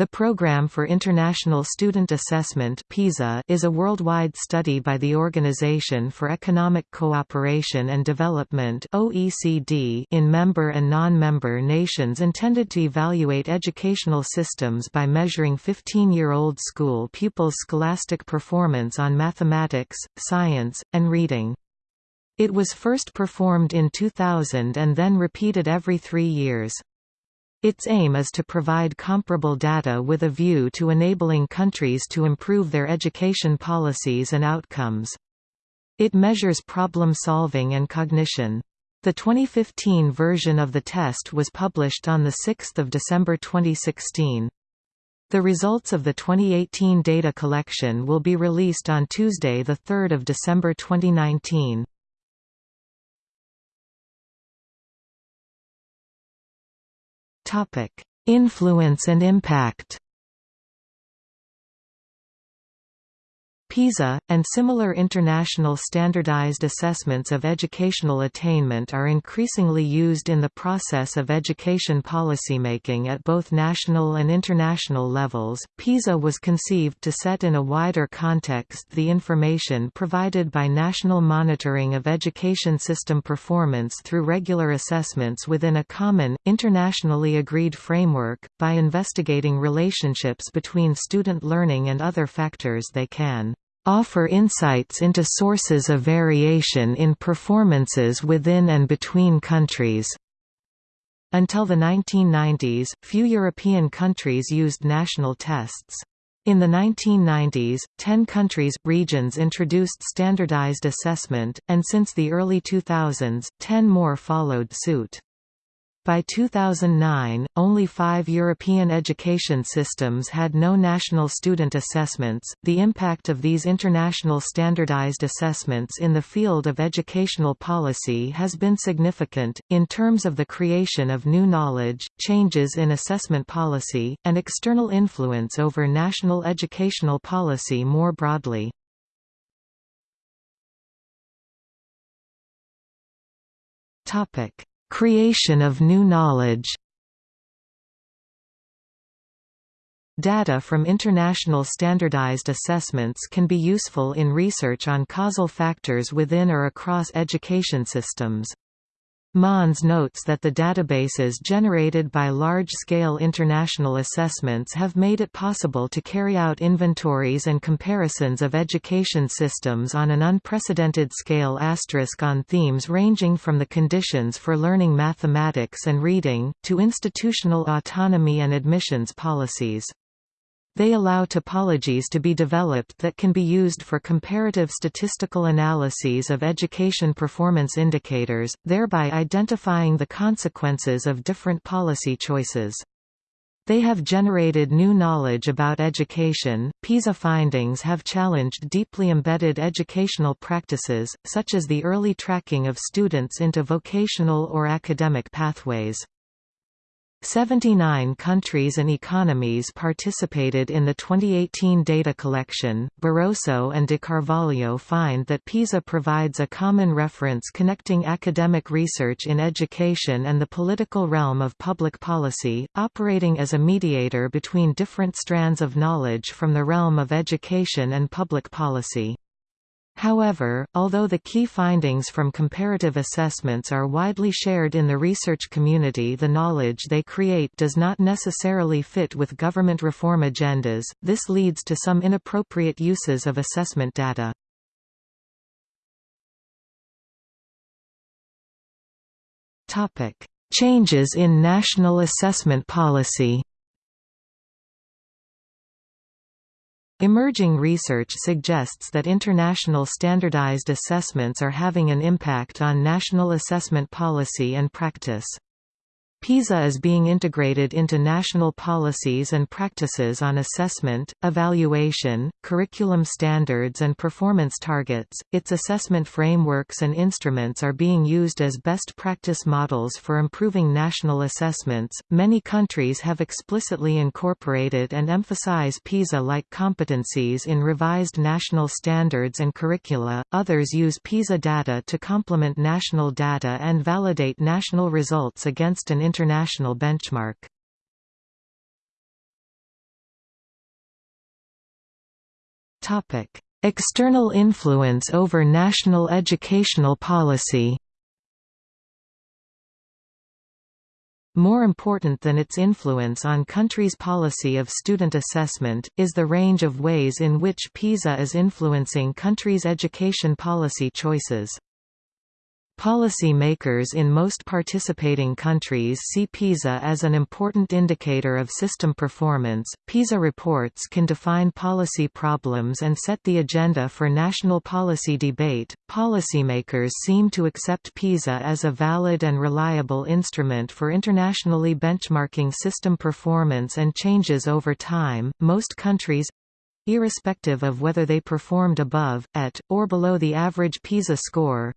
The Programme for International Student Assessment (PISA) is a worldwide study by the Organization for Economic Cooperation and Development (OECD) in member and non-member nations intended to evaluate educational systems by measuring 15-year-old school pupils' scholastic performance on mathematics, science, and reading. It was first performed in 2000 and then repeated every 3 years. Its aim is to provide comparable data with a view to enabling countries to improve their education policies and outcomes. It measures problem solving and cognition. The 2015 version of the test was published on 6 December 2016. The results of the 2018 data collection will be released on Tuesday 3 December 2019. Influence and impact PISA, and similar international standardized assessments of educational attainment are increasingly used in the process of education policymaking at both national and international levels. PISA was conceived to set in a wider context the information provided by national monitoring of education system performance through regular assessments within a common, internationally agreed framework, by investigating relationships between student learning and other factors they can offer insights into sources of variation in performances within and between countries. Until the 1990s, few European countries used national tests. In the 1990s, 10 countries, regions introduced standardized assessment, and since the early 2000s, 10 more followed suit. By 2009, only five European education systems had no national student assessments. The impact of these international standardized assessments in the field of educational policy has been significant, in terms of the creation of new knowledge, changes in assessment policy, and external influence over national educational policy more broadly. Topic Creation of new knowledge Data from international standardized assessments can be useful in research on causal factors within or across education systems. Mons notes that the databases generated by large-scale international assessments have made it possible to carry out inventories and comparisons of education systems on an unprecedented scale asterisk on themes ranging from the conditions for learning mathematics and reading, to institutional autonomy and admissions policies. They allow topologies to be developed that can be used for comparative statistical analyses of education performance indicators, thereby identifying the consequences of different policy choices. They have generated new knowledge about education. PISA findings have challenged deeply embedded educational practices, such as the early tracking of students into vocational or academic pathways. 79 countries and economies participated in the 2018 data collection. Barroso and de Carvalho find that PISA provides a common reference connecting academic research in education and the political realm of public policy, operating as a mediator between different strands of knowledge from the realm of education and public policy. However, although the key findings from comparative assessments are widely shared in the research community the knowledge they create does not necessarily fit with government reform agendas, this leads to some inappropriate uses of assessment data. Changes in national assessment policy Emerging research suggests that international standardized assessments are having an impact on national assessment policy and practice. PISA is being integrated into national policies and practices on assessment, evaluation, curriculum standards, and performance targets. Its assessment frameworks and instruments are being used as best practice models for improving national assessments. Many countries have explicitly incorporated and emphasize PISA like competencies in revised national standards and curricula, others use PISA data to complement national data and validate national results against an international benchmark. External influence over national educational policy More important than its influence on countries' policy of student assessment, is the range of ways in which PISA is influencing countries' education policy choices. Policy makers in most participating countries see PISA as an important indicator of system performance. PISA reports can define policy problems and set the agenda for national policy debate. Policymakers seem to accept PISA as a valid and reliable instrument for internationally benchmarking system performance and changes over time. Most countries irrespective of whether they performed above, at, or below the average PISA score,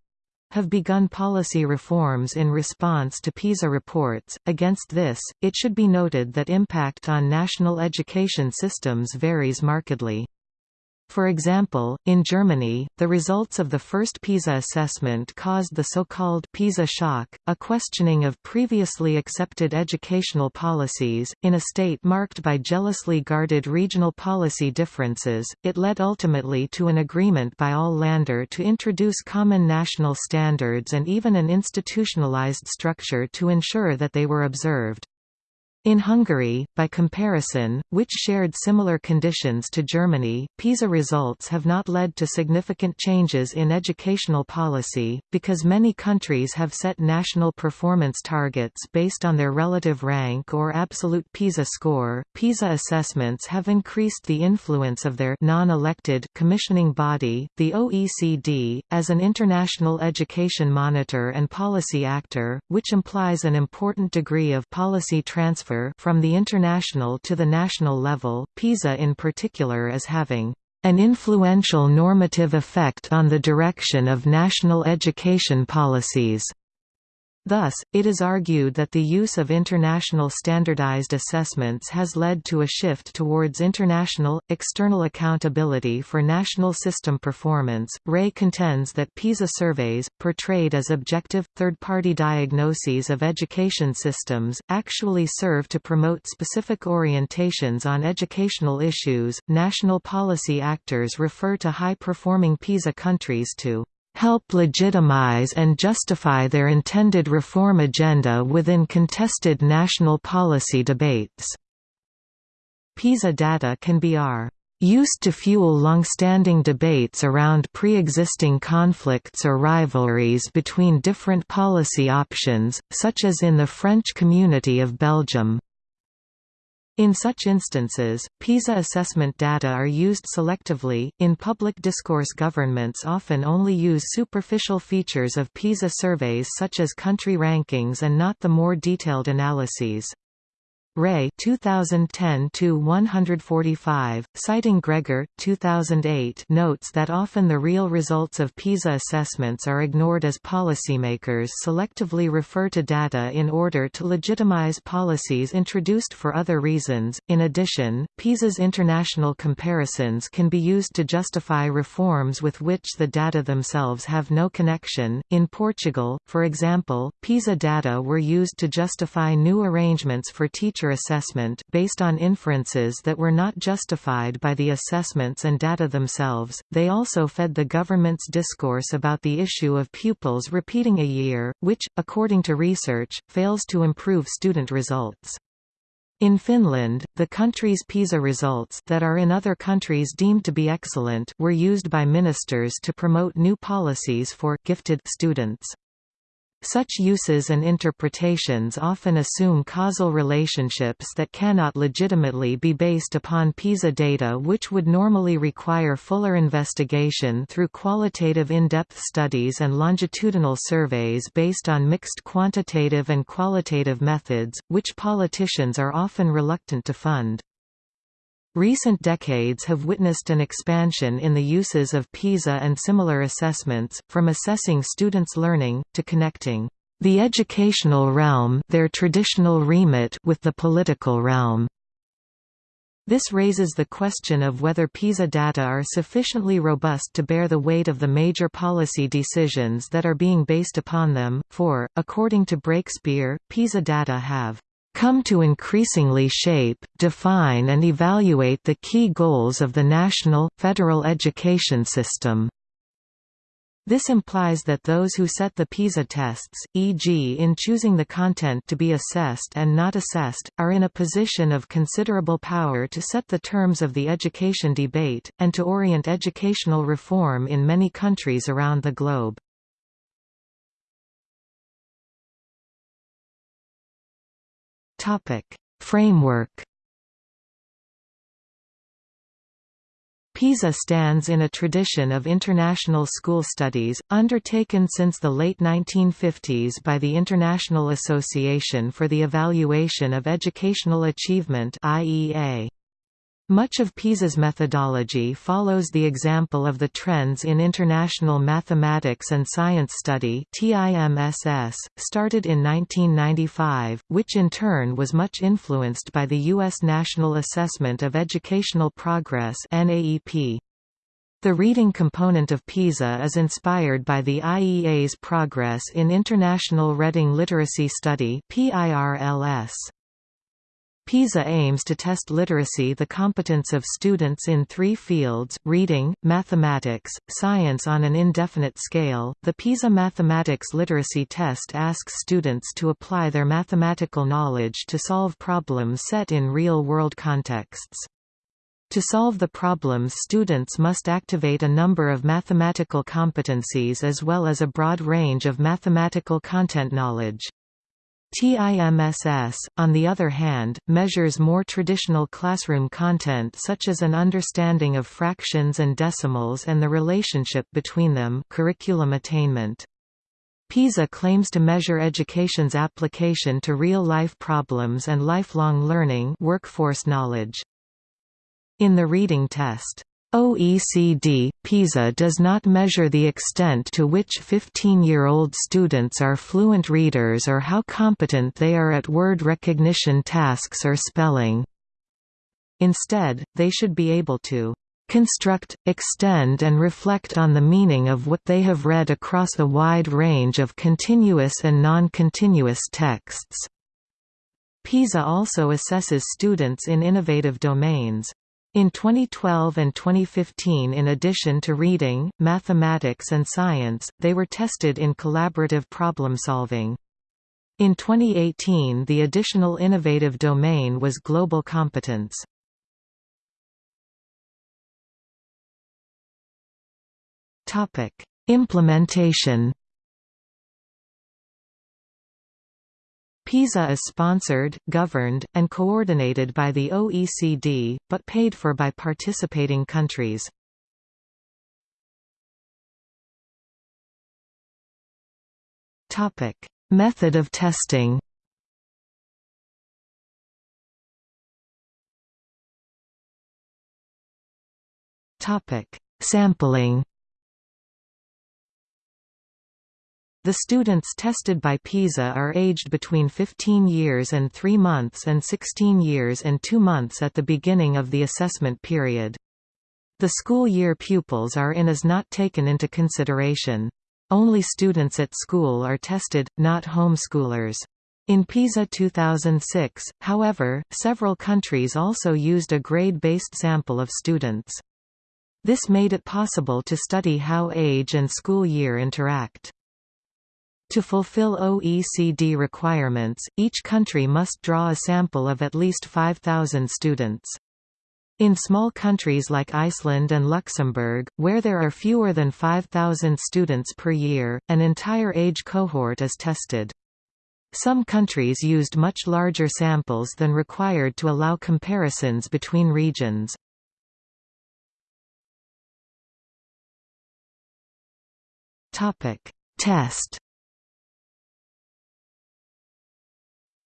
have begun policy reforms in response to PISA reports. Against this, it should be noted that impact on national education systems varies markedly. For example, in Germany, the results of the first PISA assessment caused the so-called PISA shock, a questioning of previously accepted educational policies. In a state marked by jealously guarded regional policy differences, it led ultimately to an agreement by all Länder to introduce common national standards and even an institutionalized structure to ensure that they were observed. In Hungary, by comparison, which shared similar conditions to Germany, PISA results have not led to significant changes in educational policy, because many countries have set national performance targets based on their relative rank or absolute PISA score. PISA assessments have increased the influence of their non-elected commissioning body, the OECD, as an international education monitor and policy actor, which implies an important degree of policy transfer from the international to the national level, PISA in particular is having an influential normative effect on the direction of national education policies. Thus, it is argued that the use of international standardized assessments has led to a shift towards international, external accountability for national system performance. Rey contends that PISA surveys, portrayed as objective, third party diagnoses of education systems, actually serve to promote specific orientations on educational issues. National policy actors refer to high performing PISA countries to help legitimize and justify their intended reform agenda within contested national policy debates. PISA data can be used to fuel long-standing debates around pre-existing conflicts or rivalries between different policy options, such as in the French community of Belgium. In such instances, PISA assessment data are used selectively. In public discourse, governments often only use superficial features of PISA surveys such as country rankings and not the more detailed analyses. Rey 2010 to 145, citing Gregor 2008, notes that often the real results of PISA assessments are ignored as policymakers selectively refer to data in order to legitimize policies introduced for other reasons. In addition, PISA's international comparisons can be used to justify reforms with which the data themselves have no connection. In Portugal, for example, PISA data were used to justify new arrangements for teachers assessment based on inferences that were not justified by the assessments and data themselves. They also fed the government's discourse about the issue of pupils repeating a year, which, according to research, fails to improve student results. In Finland, the country's PISA results that are in other countries deemed to be excellent were used by ministers to promote new policies for gifted students. Such uses and interpretations often assume causal relationships that cannot legitimately be based upon PISA data which would normally require fuller investigation through qualitative in-depth studies and longitudinal surveys based on mixed quantitative and qualitative methods, which politicians are often reluctant to fund. Recent decades have witnessed an expansion in the uses of PISA and similar assessments, from assessing students' learning, to connecting the educational realm their traditional remit with the political realm. This raises the question of whether PISA data are sufficiently robust to bear the weight of the major policy decisions that are being based upon them, for, according to Breakspear, PISA data have come to increasingly shape, define and evaluate the key goals of the national, federal education system. This implies that those who set the PISA tests, e.g. in choosing the content to be assessed and not assessed, are in a position of considerable power to set the terms of the education debate, and to orient educational reform in many countries around the globe. Framework. PISA stands in a tradition of international school studies, undertaken since the late 1950s by the International Association for the Evaluation of Educational Achievement IEA. Much of PISA's methodology follows the example of the Trends in International Mathematics and Science Study started in 1995, which in turn was much influenced by the U.S. National Assessment of Educational Progress The reading component of PISA is inspired by the IEA's Progress in International Reading Literacy Study PIRLS. PISA aims to test literacy the competence of students in three fields, reading, mathematics, science on an indefinite scale. The PISA Mathematics Literacy Test asks students to apply their mathematical knowledge to solve problems set in real-world contexts. To solve the problems students must activate a number of mathematical competencies as well as a broad range of mathematical content knowledge. TIMSS, on the other hand, measures more traditional classroom content such as an understanding of fractions and decimals and the relationship between them curriculum attainment. PISA claims to measure education's application to real-life problems and lifelong learning workforce knowledge. In the reading test, OECD, PISA does not measure the extent to which 15-year-old students are fluent readers or how competent they are at word recognition tasks or spelling. Instead, they should be able to construct, extend and reflect on the meaning of what they have read across a wide range of continuous and non-continuous texts. PISA also assesses students in innovative domains. In 2012 and 2015 in addition to reading, mathematics and science, they were tested in collaborative problem solving. In 2018 the additional innovative domain was global competence. Implementation PISA is sponsored, governed, and coordinated by the OECD, but paid for by participating countries. Method of testing Sampling The students tested by PISA are aged between 15 years and 3 months and 16 years and 2 months at the beginning of the assessment period. The school year pupils are in as not taken into consideration. Only students at school are tested, not homeschoolers. In PISA 2006, however, several countries also used a grade-based sample of students. This made it possible to study how age and school year interact. To fulfill OECD requirements, each country must draw a sample of at least 5,000 students. In small countries like Iceland and Luxembourg, where there are fewer than 5,000 students per year, an entire age cohort is tested. Some countries used much larger samples than required to allow comparisons between regions. Test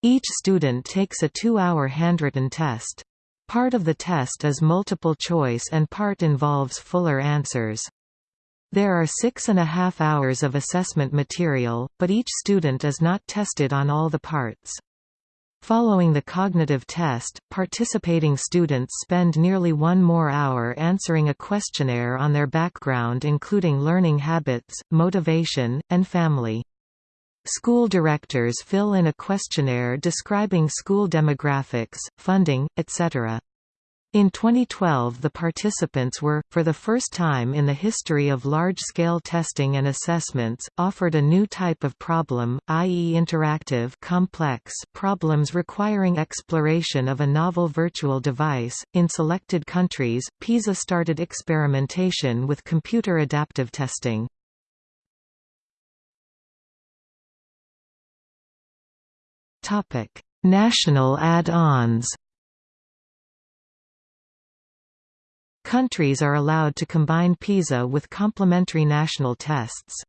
Each student takes a two-hour handwritten test. Part of the test is multiple choice and part involves fuller answers. There are six and a half hours of assessment material, but each student is not tested on all the parts. Following the cognitive test, participating students spend nearly one more hour answering a questionnaire on their background including learning habits, motivation, and family. School directors fill in a questionnaire describing school demographics, funding, etc. In 2012 the participants were, for the first time in the history of large-scale testing and assessments, offered a new type of problem, i.e. interactive complex problems requiring exploration of a novel virtual device. In selected countries, PISA started experimentation with computer adaptive testing. National add-ons Countries are allowed to combine PISA with complementary national tests.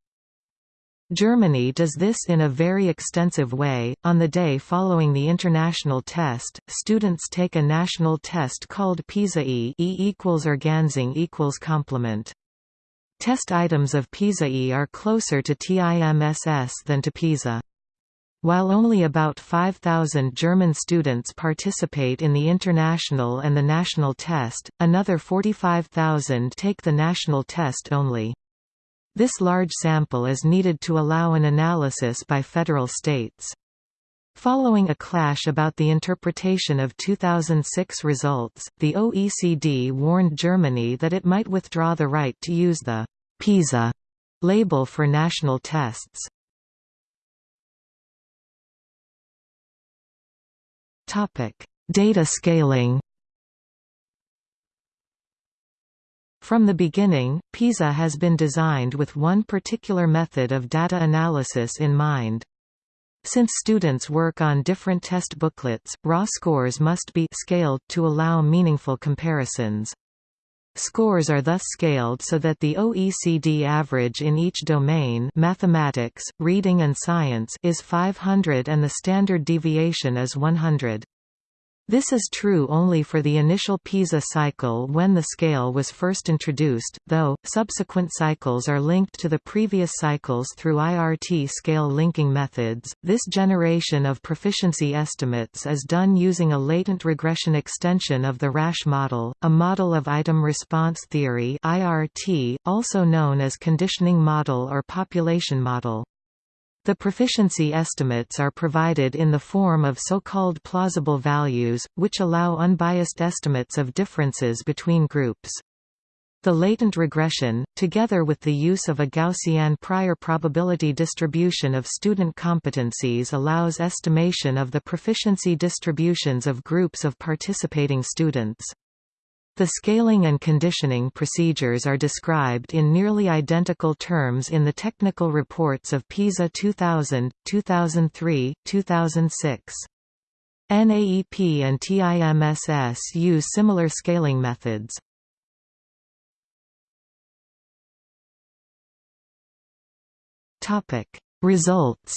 Germany does this in a very extensive way. On the day following the international test, students take a national test called PISA-E E equals Ergänzung equals complement. Test items of PISA-E are closer to TIMSS than to PISA. While only about 5,000 German students participate in the international and the national test, another 45,000 take the national test only. This large sample is needed to allow an analysis by federal states. Following a clash about the interpretation of 2006 results, the OECD warned Germany that it might withdraw the right to use the PISA label for national tests. Topic: Data scaling. From the beginning, PISA has been designed with one particular method of data analysis in mind. Since students work on different test booklets, raw scores must be scaled to allow meaningful comparisons. Scores are thus scaled so that the OECD average in each domain mathematics, reading and science is 500 and the standard deviation is 100. This is true only for the initial PISA cycle when the scale was first introduced, though, subsequent cycles are linked to the previous cycles through IRT scale linking methods. This generation of proficiency estimates is done using a latent regression extension of the Rasch model, a model of item response theory IRT, also known as conditioning model or population model. The proficiency estimates are provided in the form of so-called plausible values, which allow unbiased estimates of differences between groups. The latent regression, together with the use of a Gaussian prior probability distribution of student competencies allows estimation of the proficiency distributions of groups of participating students. The scaling and conditioning procedures are described in nearly identical terms in the technical reports of PISA 2000, 2003, 2006. NAEP and TIMSS use similar scaling methods. Results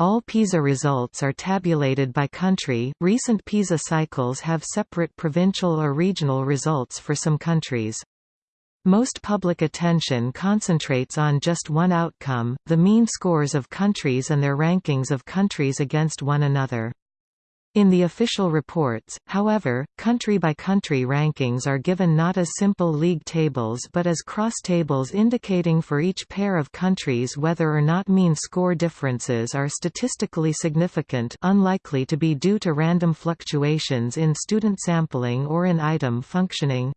All PISA results are tabulated by country. Recent PISA cycles have separate provincial or regional results for some countries. Most public attention concentrates on just one outcome, the mean scores of countries and their rankings of countries against one another. In the official reports, however, country-by-country rankings are given not as simple league tables but as cross-tables indicating for each pair of countries whether or not mean score differences are statistically significant unlikely to be due to random fluctuations in student sampling or in item functioning.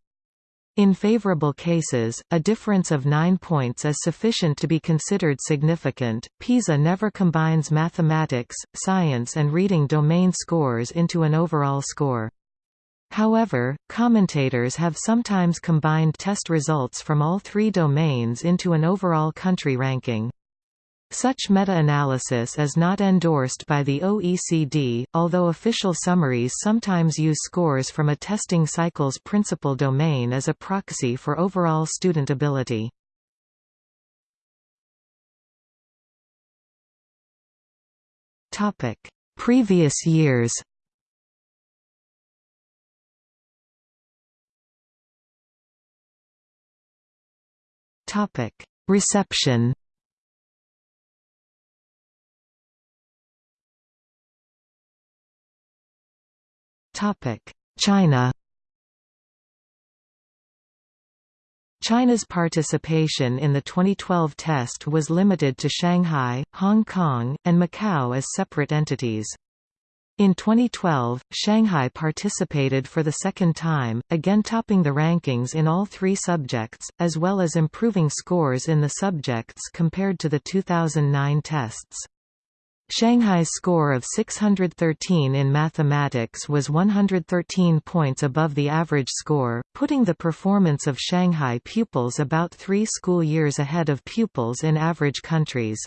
In favorable cases, a difference of 9 points is sufficient to be considered significant. PISA never combines mathematics, science, and reading domain scores into an overall score. However, commentators have sometimes combined test results from all three domains into an overall country ranking. Such meta-analysis is not endorsed by the OECD, although official summaries sometimes use scores from a testing cycle's principal domain as a proxy for overall student ability. Previous years Reception China China's participation in the 2012 test was limited to Shanghai, Hong Kong, and Macau as separate entities. In 2012, Shanghai participated for the second time, again topping the rankings in all three subjects, as well as improving scores in the subjects compared to the 2009 tests. Shanghai's score of 613 in mathematics was 113 points above the average score, putting the performance of Shanghai pupils about three school years ahead of pupils in average countries.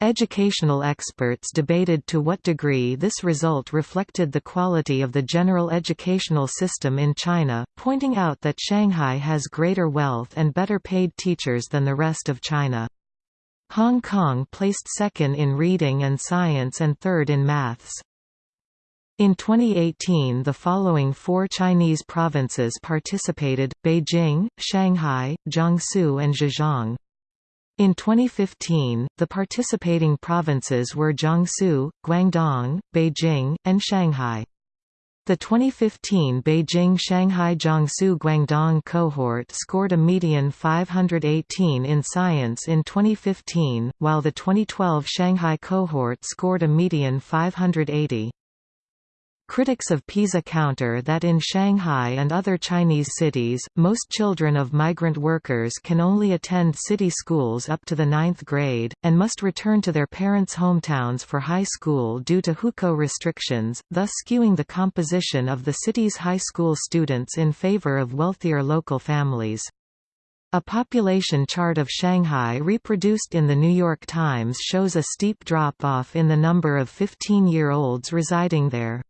Educational experts debated to what degree this result reflected the quality of the general educational system in China, pointing out that Shanghai has greater wealth and better paid teachers than the rest of China. Hong Kong placed second in reading and science and third in maths. In 2018 the following four Chinese provinces participated, Beijing, Shanghai, Jiangsu and Zhejiang. In 2015, the participating provinces were Jiangsu, Guangdong, Beijing, and Shanghai. The 2015 Beijing-Shanghai-Jiangsu Guangdong cohort scored a median 518 in science in 2015, while the 2012 Shanghai cohort scored a median 580. Critics of PISA counter that in Shanghai and other Chinese cities, most children of migrant workers can only attend city schools up to the ninth grade, and must return to their parents' hometowns for high school due to hukou restrictions, thus skewing the composition of the city's high school students in favor of wealthier local families. A population chart of Shanghai reproduced in The New York Times shows a steep drop-off in the number of 15-year-olds residing there.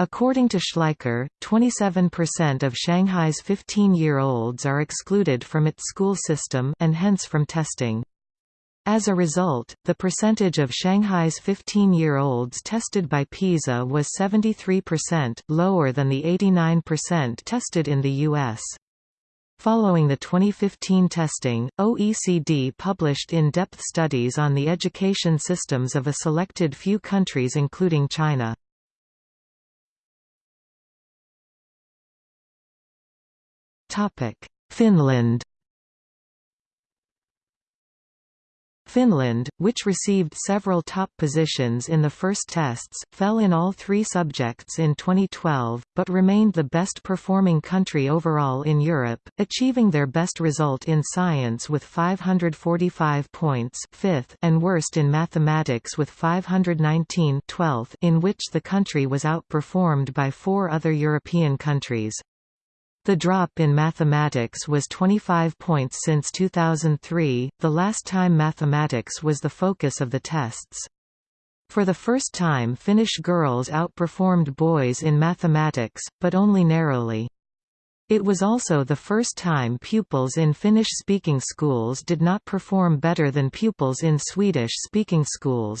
According to Schleicher, 27% of Shanghai's 15-year-olds are excluded from its school system and hence from testing. As a result, the percentage of Shanghai's 15-year-olds tested by PISA was 73%, lower than the 89% tested in the U.S. Following the 2015 testing, OECD published in-depth studies on the education systems of a selected few countries including China. Finland Finland, which received several top positions in the first tests, fell in all three subjects in 2012, but remained the best performing country overall in Europe, achieving their best result in science with 545 points fifth and worst in mathematics with 519 12th in which the country was outperformed by four other European countries. The drop in mathematics was 25 points since 2003, the last time mathematics was the focus of the tests. For the first time Finnish girls outperformed boys in mathematics, but only narrowly. It was also the first time pupils in Finnish-speaking schools did not perform better than pupils in Swedish-speaking schools.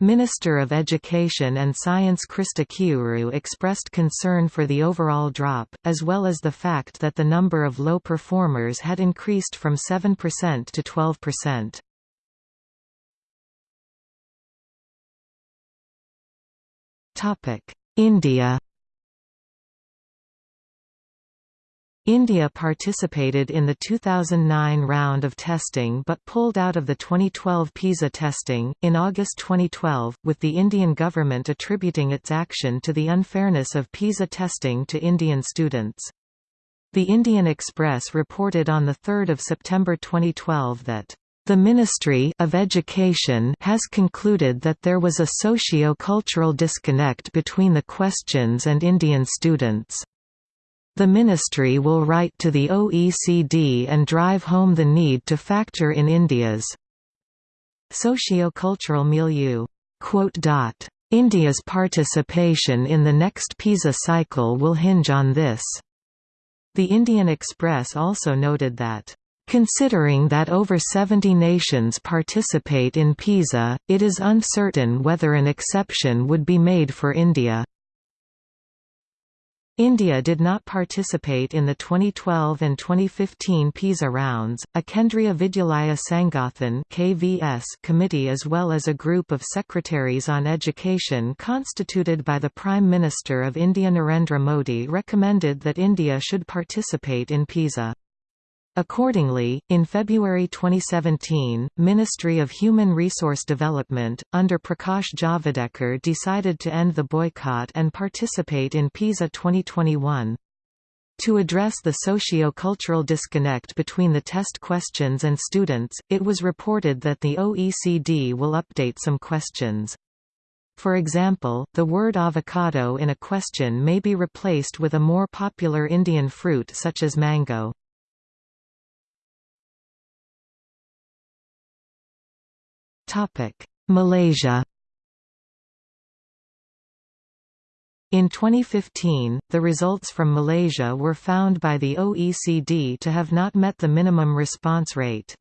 Minister of Education and Science Krista Kiuru expressed concern for the overall drop, as well as the fact that the number of low performers had increased from 7% to 12%. India India participated in the 2009 round of testing but pulled out of the 2012 PISA testing, in August 2012, with the Indian government attributing its action to the unfairness of PISA testing to Indian students. The Indian Express reported on 3 September 2012 that the Ministry of Education has concluded that there was a socio-cultural disconnect between the questions and Indian students. The ministry will write to the OECD and drive home the need to factor in India's socio-cultural milieu. India's participation in the next PISA cycle will hinge on this. The Indian Express also noted that Considering that over 70 nations participate in PISA, it is uncertain whether an exception would be made for India. India did not participate in the 2012 and 2015 PISA rounds. A Kendriya Vidyalaya Sangathan (KVS) committee as well as a group of secretaries on education constituted by the Prime Minister of India Narendra Modi recommended that India should participate in PISA. Accordingly, in February 2017, Ministry of Human Resource Development, under Prakash Javadekar decided to end the boycott and participate in PISA 2021. To address the socio-cultural disconnect between the test questions and students, it was reported that the OECD will update some questions. For example, the word avocado in a question may be replaced with a more popular Indian fruit such as mango. Malaysia In 2015, the results from Malaysia were found by the OECD to have not met the minimum response rate.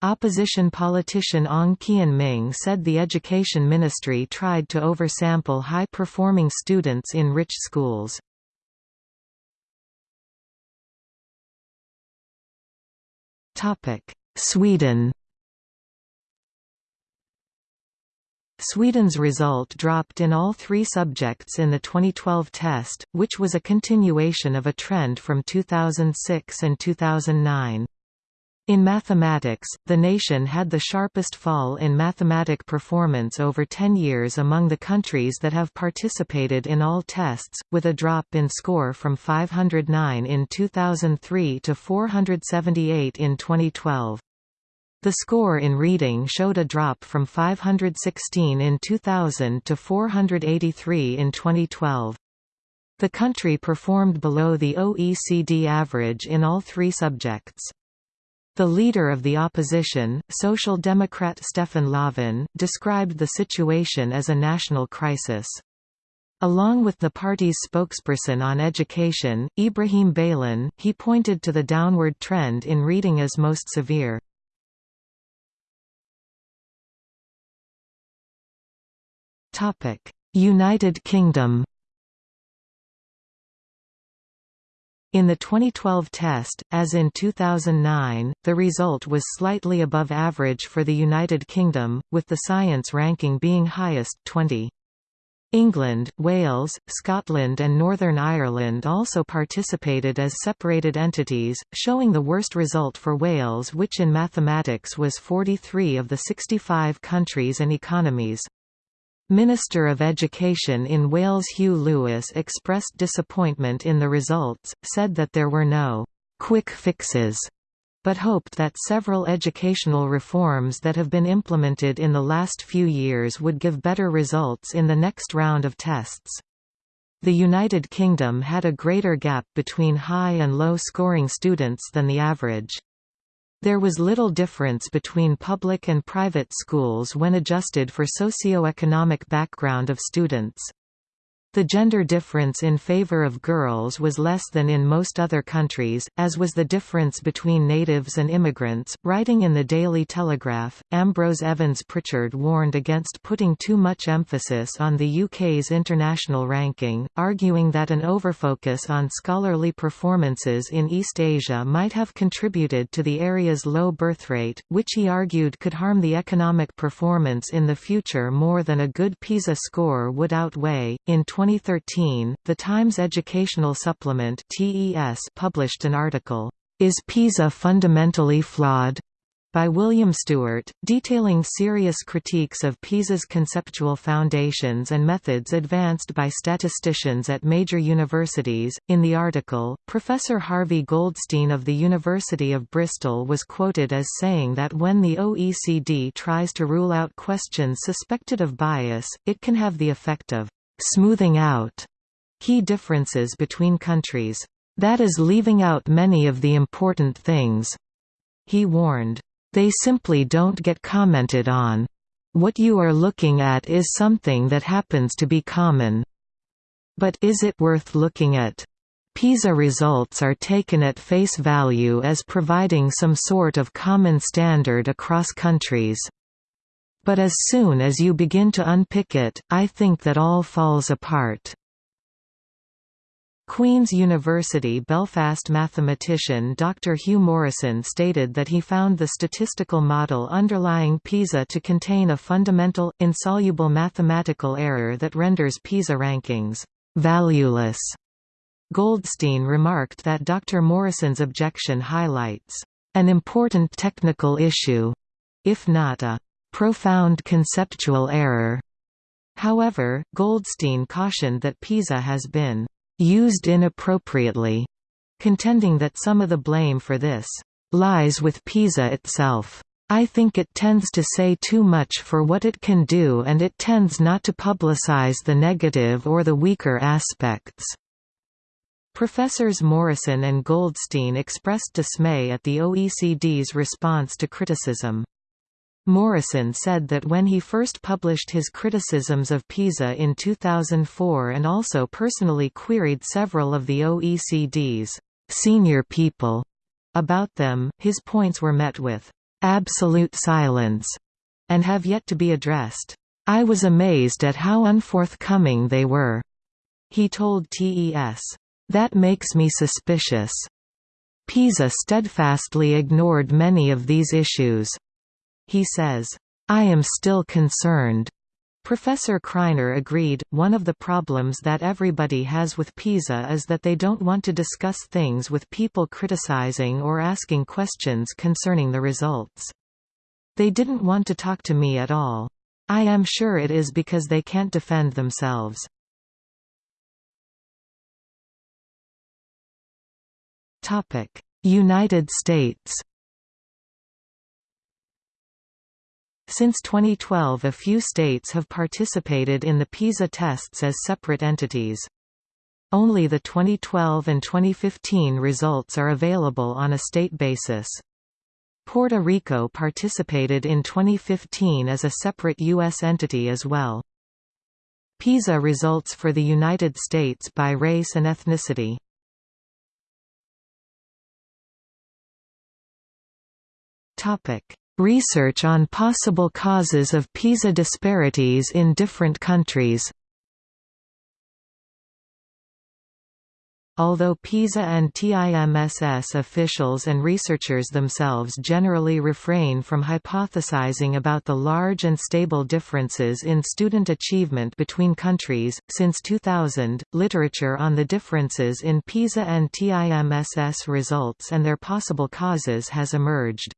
Opposition politician Ong Kian Ming said the Education Ministry tried to oversample high-performing students in rich schools. Sweden Sweden's result dropped in all three subjects in the 2012 test, which was a continuation of a trend from 2006 and 2009. In mathematics, the nation had the sharpest fall in mathematic performance over 10 years among the countries that have participated in all tests, with a drop in score from 509 in 2003 to 478 in 2012. The score in reading showed a drop from 516 in 2000 to 483 in 2012. The country performed below the OECD average in all three subjects. The leader of the opposition, Social Democrat Stefan Löfven, described the situation as a national crisis. Along with the party's spokesperson on education, Ibrahim Baylan, he pointed to the downward trend in reading as most severe. United Kingdom In the 2012 test, as in 2009, the result was slightly above average for the United Kingdom, with the science ranking being highest 20. England, Wales, Scotland and Northern Ireland also participated as separated entities, showing the worst result for Wales which in mathematics was 43 of the 65 countries and economies. Minister of Education in Wales Huw Lewis expressed disappointment in the results, said that there were no «quick fixes» but hoped that several educational reforms that have been implemented in the last few years would give better results in the next round of tests. The United Kingdom had a greater gap between high and low scoring students than the average. There was little difference between public and private schools when adjusted for socio-economic background of students. The gender difference in favor of girls was less than in most other countries, as was the difference between natives and immigrants. Writing in the Daily Telegraph, Ambrose Evans Pritchard warned against putting too much emphasis on the UK's international ranking, arguing that an overfocus on scholarly performances in East Asia might have contributed to the area's low birth rate, which he argued could harm the economic performance in the future more than a good PISA score would outweigh. In 2013, The Times Educational Supplement published an article, Is PISA Fundamentally Flawed? by William Stewart, detailing serious critiques of PISA's conceptual foundations and methods advanced by statisticians at major universities. In the article, Professor Harvey Goldstein of the University of Bristol was quoted as saying that when the OECD tries to rule out questions suspected of bias, it can have the effect of smoothing out key differences between countries. That is leaving out many of the important things. He warned, they simply don't get commented on. What you are looking at is something that happens to be common. But is it worth looking at? PISA results are taken at face value as providing some sort of common standard across countries. But as soon as you begin to unpick it, I think that all falls apart. Queen's University Belfast mathematician Dr. Hugh Morrison stated that he found the statistical model underlying PISA to contain a fundamental, insoluble mathematical error that renders PISA rankings «valueless» Goldstein remarked that Dr. Morrison's objection highlights an important technical issue, if not a profound conceptual error. However, Goldstein cautioned that PISA has been used inappropriately, contending that some of the blame for this lies with PISA itself. I think it tends to say too much for what it can do and it tends not to publicize the negative or the weaker aspects. Professors Morrison and Goldstein expressed dismay at the OECD's response to criticism. Morrison said that when he first published his criticisms of PISA in 2004 and also personally queried several of the OECD's senior people about them, his points were met with absolute silence, and have yet to be addressed. I was amazed at how unforthcoming they were. He told TES. That makes me suspicious. PISA steadfastly ignored many of these issues. He says, I am still concerned. Professor Kreiner agreed, one of the problems that everybody has with PISA is that they don't want to discuss things with people criticizing or asking questions concerning the results. They didn't want to talk to me at all. I am sure it is because they can't defend themselves. United States Since 2012 a few states have participated in the PISA tests as separate entities. Only the 2012 and 2015 results are available on a state basis. Puerto Rico participated in 2015 as a separate U.S. entity as well. PISA results for the United States by race and ethnicity. Topic: Research on possible causes of PISA disparities in different countries Although PISA and TIMSS officials and researchers themselves generally refrain from hypothesizing about the large and stable differences in student achievement between countries, since 2000, literature on the differences in PISA and TIMSS results and their possible causes has emerged.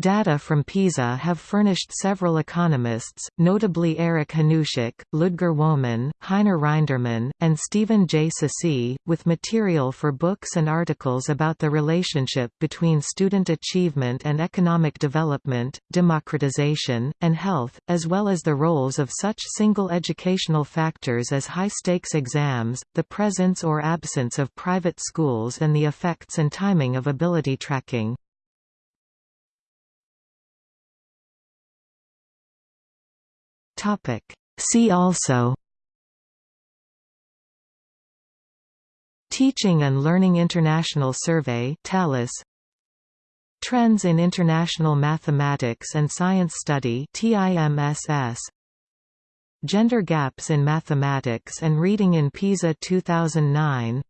Data from PISA have furnished several economists, notably Eric Hanushek, Ludger Wößmann, Heiner Rindermann, and Stephen J. Ceci, with material for books and articles about the relationship between student achievement and economic development, democratization, and health, as well as the roles of such single educational factors as high-stakes exams, the presence or absence of private schools and the effects and timing of ability tracking. Topic. See also Teaching and Learning International Survey TALIS Trends in International Mathematics and Science Study TIMSS Gender Gaps in Mathematics and Reading in PISA 2009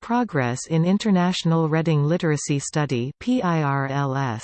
Progress in International Reading Literacy Study PIRLS